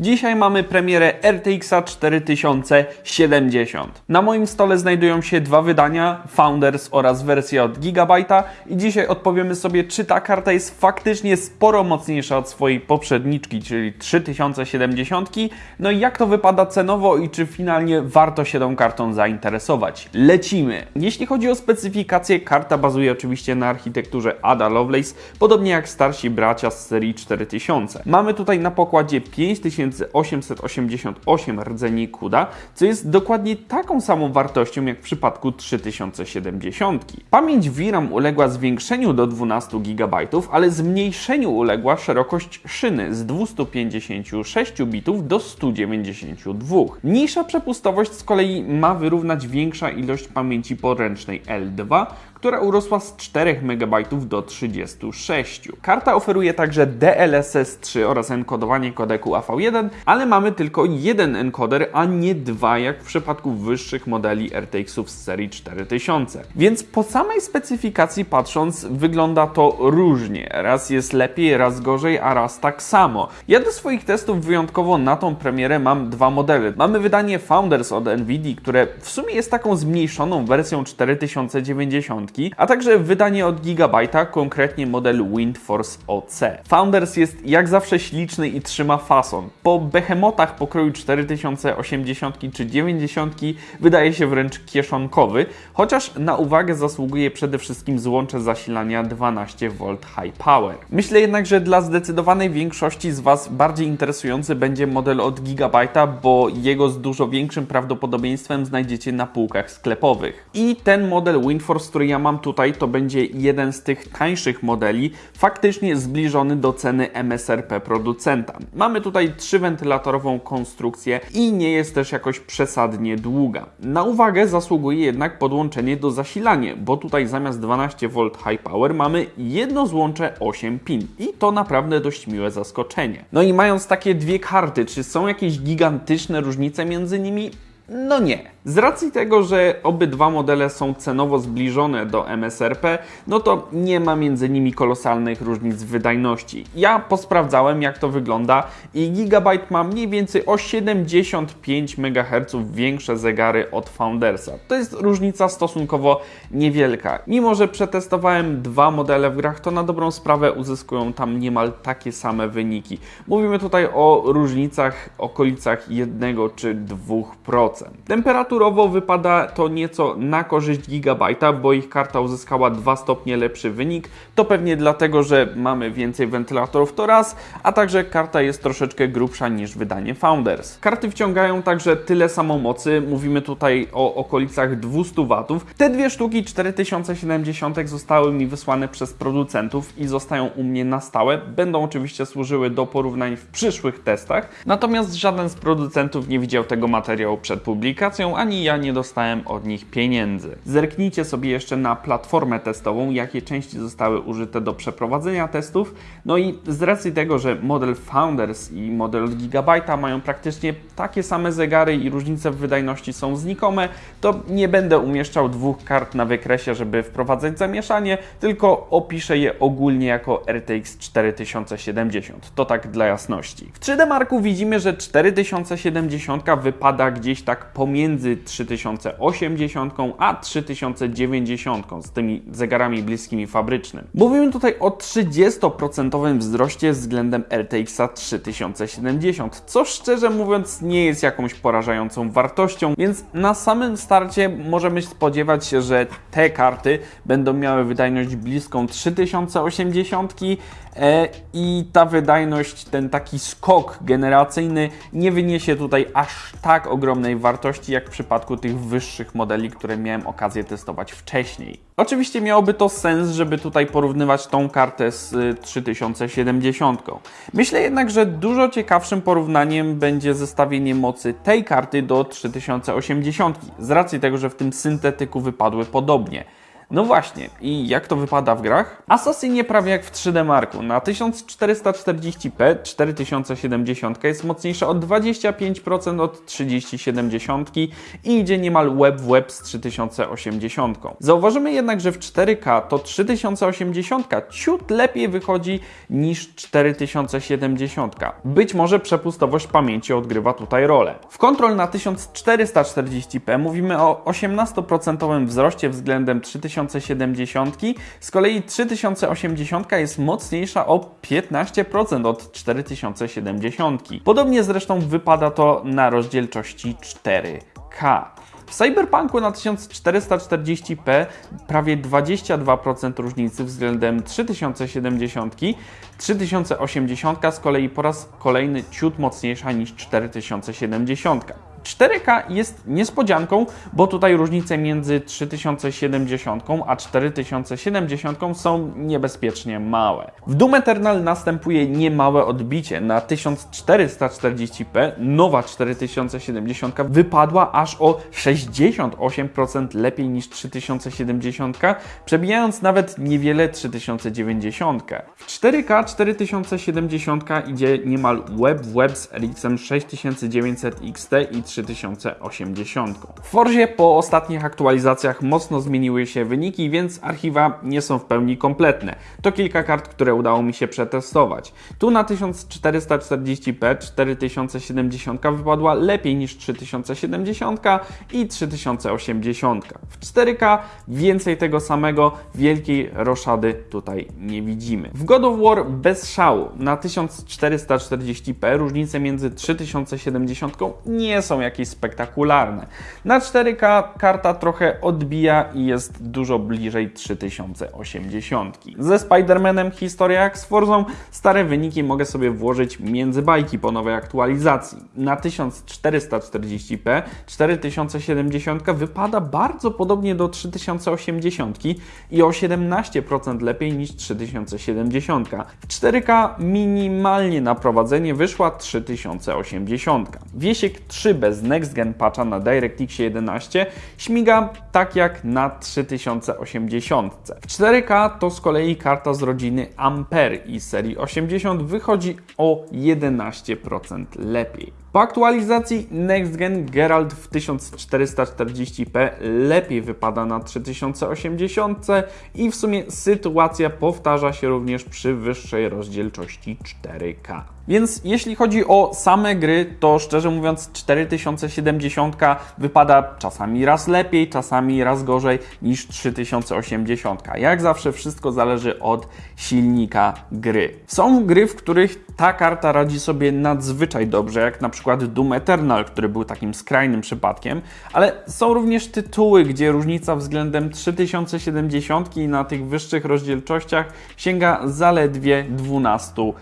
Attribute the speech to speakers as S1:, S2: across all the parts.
S1: Dzisiaj mamy premierę RTX 4070. Na moim stole znajdują się dwa wydania, Founders oraz wersja od Gigabyte'a i dzisiaj odpowiemy sobie, czy ta karta jest faktycznie sporo mocniejsza od swojej poprzedniczki, czyli 3070, no i jak to wypada cenowo i czy finalnie warto się tą kartą zainteresować. Lecimy! Jeśli chodzi o specyfikację, karta bazuje oczywiście na architekturze Ada Lovelace, podobnie jak starsi bracia z serii 4000. Mamy tutaj na pokładzie 5888 rdzeni CUDA, co jest dokładnie taką samą wartością jak w przypadku 3070. Pamięć VRAM uległa zwiększeniu do 12 GB, ale zmniejszeniu uległa szerokość szyny z 256 bitów do 192. Mniejsza przepustowość z kolei ma wyrównać większa ilość pamięci poręcznej L2, która urosła z 4 MB do 36. Karta oferuje także DLSS 3 oraz enkodowanie kodeku AV1, ale mamy tylko jeden encoder, a nie dwa jak w przypadku wyższych modeli RTX-ów z serii 4000. Więc po samej specyfikacji patrząc wygląda to różnie. Raz jest lepiej, raz gorzej, a raz tak samo. Ja do swoich testów wyjątkowo na tą premierę mam dwa modele. Mamy wydanie Founders od Nvidia, które w sumie jest taką zmniejszoną wersją 4090, a także wydanie od Gigabyte'a, konkretnie model WindForce OC. Founders jest jak zawsze śliczny i trzyma fason. Po behemotach pokroju 4080 czy 90 wydaje się wręcz kieszonkowy, chociaż na uwagę zasługuje przede wszystkim złącze zasilania 12V High Power. Myślę jednak, że dla zdecydowanej większości z Was bardziej interesujący będzie model od Gigabyte'a, bo jego z dużo większym prawdopodobieństwem znajdziecie na półkach sklepowych. I ten model WindForce, który ja mam tutaj, to będzie jeden z tych tańszych modeli, faktycznie zbliżony do ceny MSRP producenta. Mamy tutaj trzywentylatorową konstrukcję i nie jest też jakoś przesadnie długa. Na uwagę zasługuje jednak podłączenie do zasilania, bo tutaj zamiast 12V High Power mamy jedno złącze 8 pin i to naprawdę dość miłe zaskoczenie. No i mając takie dwie karty, czy są jakieś gigantyczne różnice między nimi? No nie. Z racji tego, że obydwa modele są cenowo zbliżone do MSRP, no to nie ma między nimi kolosalnych różnic wydajności. Ja posprawdzałem jak to wygląda i Gigabyte ma mniej więcej o 75 MHz większe zegary od Foundersa. To jest różnica stosunkowo niewielka. Mimo, że przetestowałem dwa modele w grach, to na dobrą sprawę uzyskują tam niemal takie same wyniki. Mówimy tutaj o różnicach okolicach 1 czy 2%. Temperaturowo wypada to nieco na korzyść Gigabyte'a, bo ich karta uzyskała 2 stopnie lepszy wynik. To pewnie dlatego, że mamy więcej wentylatorów to raz, a także karta jest troszeczkę grubsza niż wydanie Founders. Karty wciągają także tyle samo mocy, mówimy tutaj o okolicach 200 W. Te dwie sztuki 4070 zostały mi wysłane przez producentów i zostają u mnie na stałe. Będą oczywiście służyły do porównań w przyszłych testach, natomiast żaden z producentów nie widział tego materiału przed publikacją, ani ja nie dostałem od nich pieniędzy. Zerknijcie sobie jeszcze na platformę testową, jakie części zostały użyte do przeprowadzenia testów. No i z racji tego, że model Founders i model od Gigabyte'a mają praktycznie takie same zegary i różnice w wydajności są znikome, to nie będę umieszczał dwóch kart na wykresie, żeby wprowadzać zamieszanie, tylko opiszę je ogólnie jako RTX 4070. To tak dla jasności. W 3D Marku widzimy, że 4070 wypada gdzieś tak pomiędzy 3080 a 3090 z tymi zegarami bliskimi fabrycznym. Mówimy tutaj o 30% wzroście względem RTX 3070, co szczerze mówiąc nie jest jakąś porażającą wartością, więc na samym starcie możemy spodziewać się, że te karty będą miały wydajność bliską 3080 e, i ta wydajność, ten taki skok generacyjny nie wyniesie tutaj aż tak ogromnej wartości jak w przypadku tych wyższych modeli, które miałem okazję testować wcześniej. Oczywiście miałoby to sens, żeby tutaj porównywać tą kartę z 3070. Myślę jednak, że dużo ciekawszym porównaniem będzie zestawienie mocy tej karty do 3080 z racji tego, że w tym syntetyku wypadły podobnie. No właśnie, i jak to wypada w grach? Assassin prawie jak w 3D Marku. Na 1440p 4070 jest mocniejsza o 25% od 3070 i idzie niemal web w web z 3080. Zauważymy jednak, że w 4K to 3080 ciut lepiej wychodzi niż 4070. Być może przepustowość pamięci odgrywa tutaj rolę. W Control na 1440p mówimy o 18% wzroście względem 3070, z kolei 3080 jest mocniejsza o 15% od 4070. Podobnie zresztą wypada to na rozdzielczości 4K. W Cyberpunku na 1440p prawie 22% różnicy względem 3070, 3080 z kolei po raz kolejny ciut mocniejsza niż 4070. 4K jest niespodzianką, bo tutaj różnice między 3070 a 4070 są niebezpiecznie małe. W Doom Eternal następuje niemałe odbicie. Na 1440p nowa 4070 wypadła aż o 68% lepiej niż 3070, przebijając nawet niewiele 3090. W 4K 4070 idzie niemal web w web z RX 6900 XT i 3080. W Forzie po ostatnich aktualizacjach mocno zmieniły się wyniki, więc archiwa nie są w pełni kompletne. To kilka kart, które udało mi się przetestować. Tu na 1440p 4070 wypadła lepiej niż 3070 i 3080. W 4K więcej tego samego, wielkiej roszady tutaj nie widzimy. W God of War bez szału na 1440p różnice między 3070 nie są jakieś spektakularne. Na 4K karta trochę odbija i jest dużo bliżej 3080. Ze Spider-Manem historia jak z Forzą, stare wyniki mogę sobie włożyć między bajki po nowej aktualizacji. Na 1440p 4070 wypada bardzo podobnie do 3080 i o 17% lepiej niż 3070. W 4K minimalnie na prowadzenie wyszła 3080. Wiesiek 3 bez Next Gen patcha na DirectX 11 śmiga tak jak na 3080. W 4K to z kolei karta z rodziny Ampere i serii 80 wychodzi o 11% lepiej. Po aktualizacji Next Gen Geralt w 1440p lepiej wypada na 3080 i w sumie sytuacja powtarza się również przy wyższej rozdzielczości 4K. Więc jeśli chodzi o same gry, to szczerze mówiąc 4070 wypada czasami raz lepiej, czasami raz gorzej niż 3080. Jak zawsze wszystko zależy od silnika gry. Są gry, w których ta karta radzi sobie nadzwyczaj dobrze, jak na przykład Doom Eternal, który był takim skrajnym przypadkiem, ale są również tytuły, gdzie różnica względem 3070 na tych wyższych rozdzielczościach sięga zaledwie 12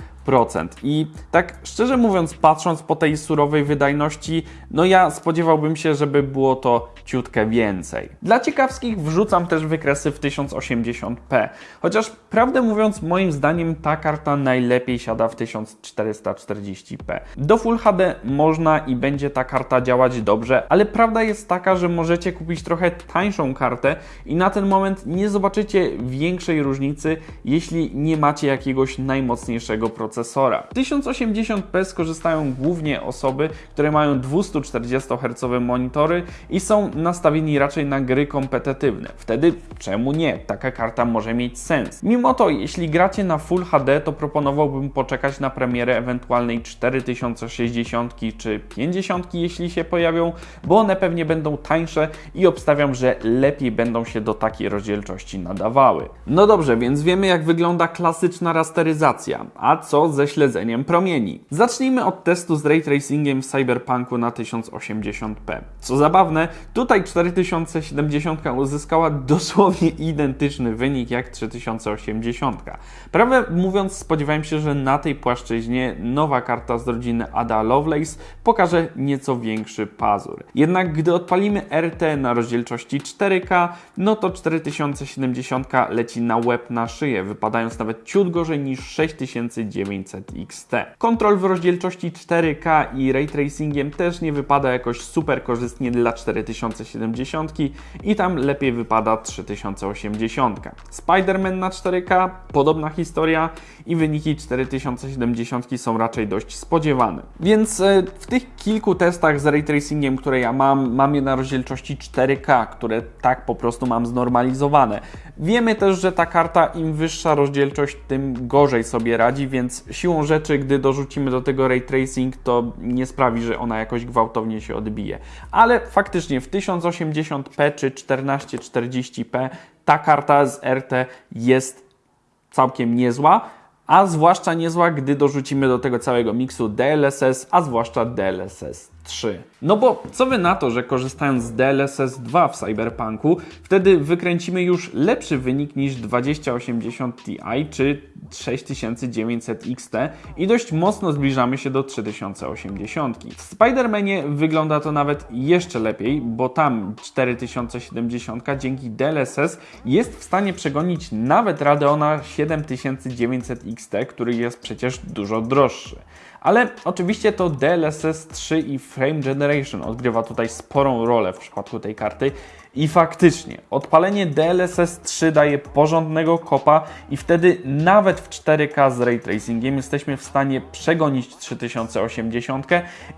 S1: i tak szczerze mówiąc, patrząc po tej surowej wydajności, no ja spodziewałbym się, żeby było to ciutkę więcej. Dla ciekawskich wrzucam też wykresy w 1080p, chociaż prawdę mówiąc, moim zdaniem ta karta najlepiej siada w 1440p. Do Full HD można i będzie ta karta działać dobrze, ale prawda jest taka, że możecie kupić trochę tańszą kartę i na ten moment nie zobaczycie większej różnicy, jeśli nie macie jakiegoś najmocniejszego procesora procesora. W 1080p skorzystają głównie osoby, które mają 240 Hz monitory i są nastawieni raczej na gry kompetytywne. Wtedy czemu nie? Taka karta może mieć sens. Mimo to, jeśli gracie na Full HD, to proponowałbym poczekać na premierę ewentualnej 4060 czy 50, jeśli się pojawią, bo one pewnie będą tańsze i obstawiam, że lepiej będą się do takiej rozdzielczości nadawały. No dobrze, więc wiemy jak wygląda klasyczna rasteryzacja. A co ze śledzeniem promieni. Zacznijmy od testu z ray tracingiem w Cyberpunku na 1080p. Co zabawne, tutaj 4070 uzyskała dosłownie identyczny wynik jak 3080. Prawdę mówiąc, spodziewałem się, że na tej płaszczyźnie nowa karta z rodziny Ada Lovelace pokaże nieco większy pazur. Jednak gdy odpalimy RT na rozdzielczości 4K, no to 4070 leci na łeb na szyję, wypadając nawet ciut gorzej niż 6900 900 XT. Kontrol w rozdzielczości 4K i ray tracingiem też nie wypada jakoś super korzystnie dla 4070 i tam lepiej wypada 3080. Spider-Man na 4K, podobna historia i wyniki 4070 są raczej dość spodziewane. Więc e, w tych kilku testach z ray tracingiem, które ja mam, mam je na rozdzielczości 4K, które tak po prostu mam znormalizowane. Wiemy też, że ta karta im wyższa rozdzielczość, tym gorzej sobie radzi, więc siłą rzeczy, gdy dorzucimy do tego ray tracing, to nie sprawi, że ona jakoś gwałtownie się odbije. Ale faktycznie w 1080p czy 1440p ta karta z RT jest całkiem niezła a zwłaszcza niezła, gdy dorzucimy do tego całego miksu DLSS, a zwłaszcza DLSS 3. No bo co wy na to, że korzystając z DLSS 2 w Cyberpunku, wtedy wykręcimy już lepszy wynik niż 2080 Ti czy 6900 XT i dość mocno zbliżamy się do 3080. W Spider-Manie wygląda to nawet jeszcze lepiej, bo tam 4070 dzięki DLSS jest w stanie przegonić nawet Radeona 7900 XT, który jest przecież dużo droższy. Ale oczywiście to DLSS 3 i Frame Generation odgrywa tutaj sporą rolę w przypadku tej karty i faktycznie, odpalenie DLSS 3 daje porządnego kopa i wtedy nawet w 4K z ray tracingiem jesteśmy w stanie przegonić 3080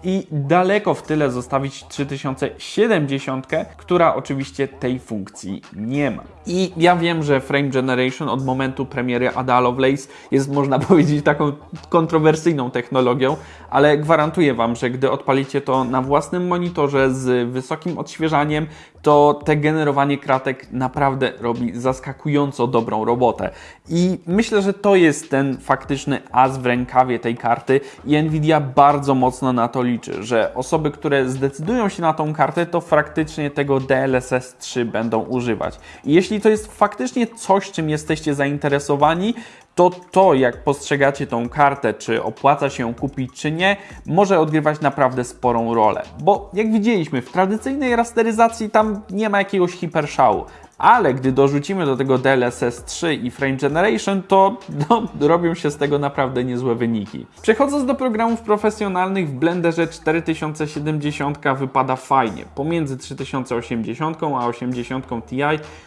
S1: i daleko w tyle zostawić 3070, która oczywiście tej funkcji nie ma. I ja wiem, że Frame Generation od momentu premiery Ada Lovelace jest można powiedzieć taką kontrowersyjną technologią, ale gwarantuję Wam, że gdy odpalicie to na własnym monitorze z wysokim odświeżaniem, to te generowanie kratek naprawdę robi zaskakująco dobrą robotę. I myślę, że to jest ten faktyczny as w rękawie tej karty i Nvidia bardzo mocno na to liczy, że osoby, które zdecydują się na tą kartę, to faktycznie tego DLSS 3 będą używać. I jeśli to jest faktycznie coś, czym jesteście zainteresowani, to to, jak postrzegacie tą kartę, czy opłaca się ją kupić, czy nie, może odgrywać naprawdę sporą rolę. Bo jak widzieliśmy, w tradycyjnej rasteryzacji tam nie ma jakiegoś hiperszału ale gdy dorzucimy do tego DLSS 3 i Frame Generation, to no, robią się z tego naprawdę niezłe wyniki. Przechodząc do programów profesjonalnych, w Blenderze 4070 wypada fajnie, pomiędzy 3080 a 80 Ti,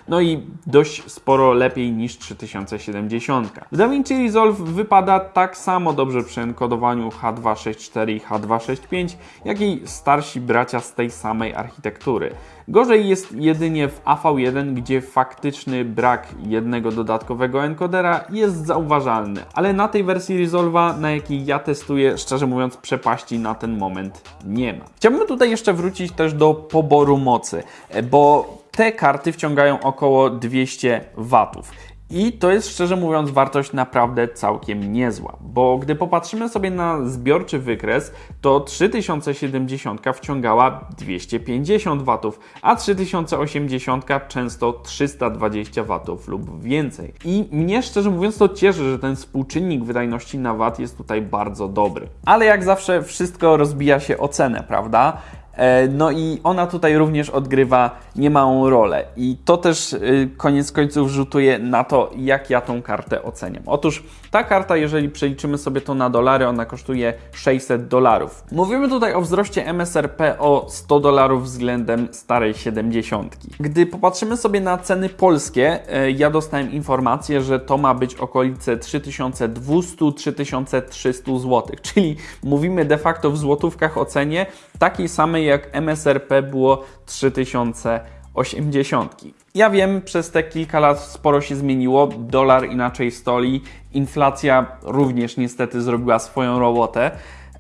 S1: no i dość sporo lepiej niż 3070. W DaVinci Resolve wypada tak samo dobrze przy enkodowaniu H264 i H265, jak i starsi bracia z tej samej architektury. Gorzej jest jedynie w AV1, gdzie faktyczny brak jednego dodatkowego encodera jest zauważalny, ale na tej wersji Resolve'a, na jakiej ja testuję, szczerze mówiąc, przepaści na ten moment nie ma. Chciałbym tutaj jeszcze wrócić też do poboru mocy, bo te karty wciągają około 200 watów. I to jest szczerze mówiąc wartość naprawdę całkiem niezła, bo gdy popatrzymy sobie na zbiorczy wykres, to 3070 wciągała 250 W, a 3080 często 320 W lub więcej. I mnie szczerze mówiąc to cieszy, że ten współczynnik wydajności na watt jest tutaj bardzo dobry. Ale jak zawsze wszystko rozbija się o cenę, prawda? E, no i ona tutaj również odgrywa niemałą rolę. I to też y, koniec końców rzutuje na to, jak ja tą kartę oceniam. Otóż ta karta, jeżeli przeliczymy sobie to na dolary, ona kosztuje 600 dolarów. Mówimy tutaj o wzroście MSRP o 100 dolarów względem starej 70. Gdy popatrzymy sobie na ceny polskie, e, ja dostałem informację, że to ma być okolice 3200-3300 zł, czyli mówimy de facto w złotówkach o cenie takiej samej jak MSRP było 3080. Ja wiem, przez te kilka lat sporo się zmieniło, dolar inaczej stoi, inflacja również niestety zrobiła swoją robotę.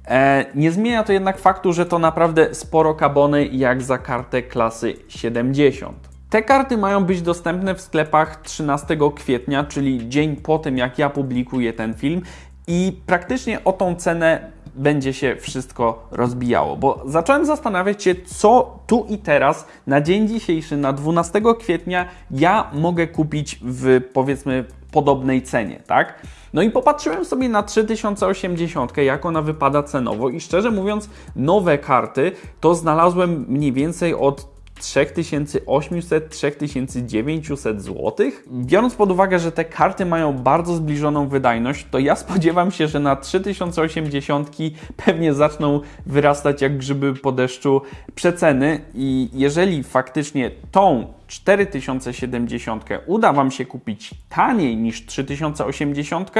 S1: E, nie zmienia to jednak faktu, że to naprawdę sporo kabony jak za kartę klasy 70. Te karty mają być dostępne w sklepach 13 kwietnia, czyli dzień po tym, jak ja publikuję ten film, i praktycznie o tą cenę będzie się wszystko rozbijało. Bo zacząłem zastanawiać się, co tu i teraz, na dzień dzisiejszy, na 12 kwietnia, ja mogę kupić w powiedzmy podobnej cenie, tak? No i popatrzyłem sobie na 3080, jak ona wypada cenowo i szczerze mówiąc, nowe karty to znalazłem mniej więcej od 3800-3900 zł. Biorąc pod uwagę, że te karty mają bardzo zbliżoną wydajność, to ja spodziewam się, że na 3080 pewnie zaczną wyrastać jak grzyby po deszczu przeceny i jeżeli faktycznie tą 4070 uda Wam się kupić taniej niż 3080,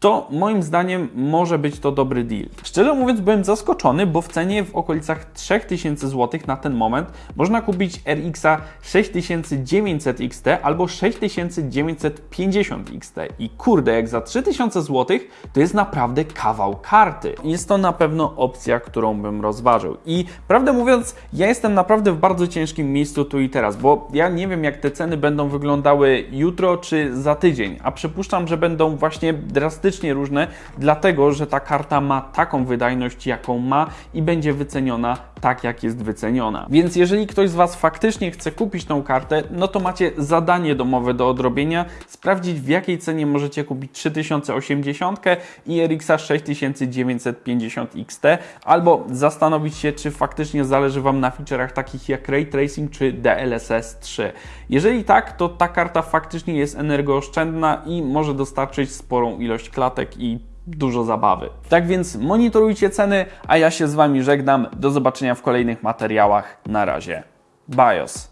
S1: to moim zdaniem może być to dobry deal. Szczerze mówiąc, byłem zaskoczony, bo w cenie w okolicach 3000 zł na ten moment można kupić RX 6900 XT albo 6950 XT. I kurde, jak za 3000 zł to jest naprawdę kawał karty. Jest to na pewno opcja, którą bym rozważył. I prawdę mówiąc, ja jestem naprawdę w bardzo ciężkim miejscu tu i teraz, bo nie wiem, jak te ceny będą wyglądały jutro czy za tydzień, a przypuszczam, że będą właśnie drastycznie różne, dlatego że ta karta ma taką wydajność, jaką ma i będzie wyceniona tak, jak jest wyceniona. Więc jeżeli ktoś z Was faktycznie chce kupić tą kartę, no to macie zadanie domowe do odrobienia, sprawdzić w jakiej cenie możecie kupić 3080 i RX 6950 XT, albo zastanowić się, czy faktycznie zależy Wam na featureach takich jak Ray Tracing czy DLSS 3. Jeżeli tak, to ta karta faktycznie jest energooszczędna i może dostarczyć sporą ilość klatek i dużo zabawy. Tak więc monitorujcie ceny, a ja się z Wami żegnam. Do zobaczenia w kolejnych materiałach. Na razie. BIOS.